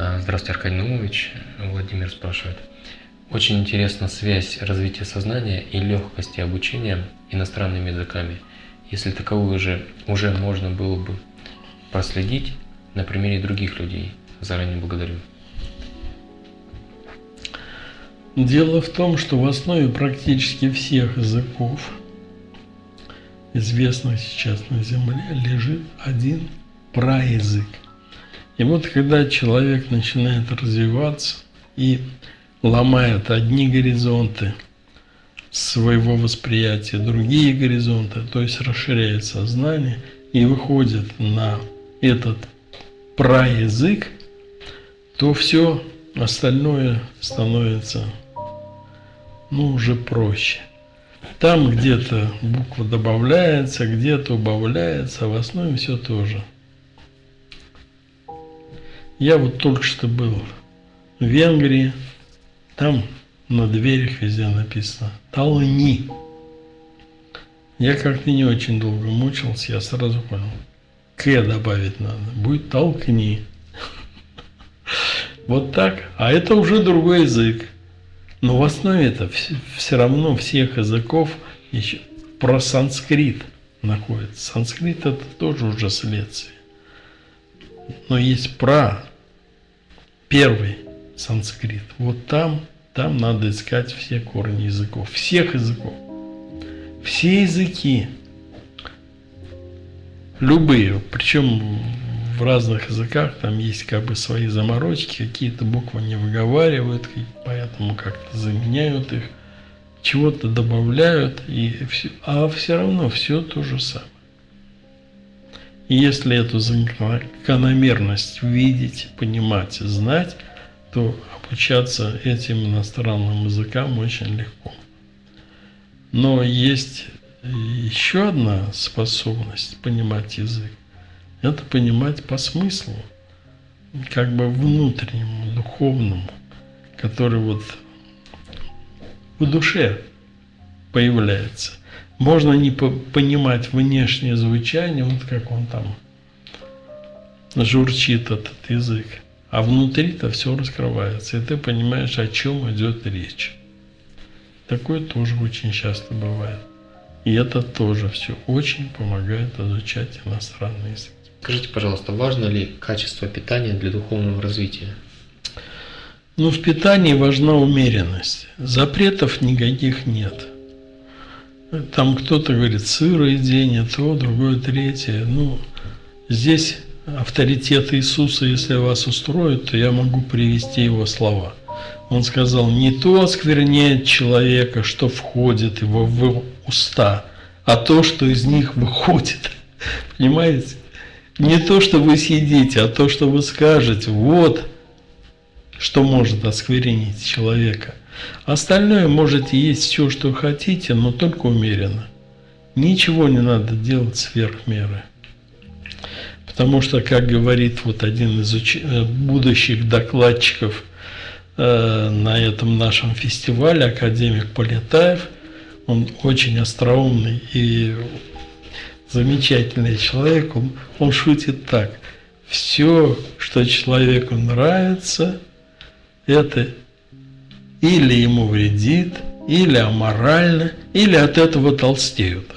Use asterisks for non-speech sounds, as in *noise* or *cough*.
А, здравствуйте, Аркадий Наумович. Владимир спрашивает. Очень интересна связь развития сознания и легкости обучения иностранными языками. Если таковую же уже можно было бы проследить на примере других людей. Заранее благодарю. Дело в том, что в основе практически всех языков, известных сейчас на Земле, лежит один праязык – и вот когда человек начинает развиваться и ломает одни горизонты своего восприятия, другие горизонты, то есть расширяет сознание и выходит на этот праязык, то все остальное становится ну, уже проще. Там где-то буква добавляется, где-то убавляется, в основе все тоже. Я вот только что был в Венгрии, там на дверях везде написано «Толни». Я как-то не очень долго мучился, я сразу понял. «К» добавить надо, будет «толкни». Вот так. А это уже другой язык. Но в основе это все равно всех языков еще про санскрит находится. Санскрит это тоже уже следствие. Но есть про первый санскрит. Вот там, там надо искать все корни языков, всех языков. Все языки, любые, причем в разных языках там есть как бы свои заморочки, какие-то буквы не выговаривают, поэтому как-то заменяют их, чего-то добавляют, и все, а все равно все то же самое. И если эту закономерность видеть, понимать, знать, то обучаться этим иностранным языкам очень легко. Но есть еще одна способность понимать язык. Это понимать по смыслу, как бы внутреннему, духовному, который вот в душе появляется. Можно не понимать внешнее звучание, вот как он там журчит этот язык. А внутри-то все раскрывается, и ты понимаешь, о чем идет речь. Такое тоже очень часто бывает. И это тоже все очень помогает изучать иностранный язык. Скажите, пожалуйста, важно ли качество питания для духовного развития? Ну, в питании важна умеренность. Запретов никаких нет. Там кто-то говорит сыроедение, то, другое, третье. Ну, здесь авторитет Иисуса, если вас устроит, то я могу привести его слова. Он сказал, не то оскверняет человека, что входит его в уста, а то, что из них выходит. *laughs* Понимаете? Не то, что вы съедите, а то, что вы скажете. Вот что может осквернить человека. Остальное можете есть все, что хотите, но только умеренно. Ничего не надо делать сверх меры. Потому что, как говорит вот один из уч... Э, будущих докладчиков э, на этом нашем фестивале, академик Полетаев, он очень остроумный и замечательный человек, он, он шутит так. Все, что человеку нравится, это или ему вредит, или аморально, или от этого толстеют.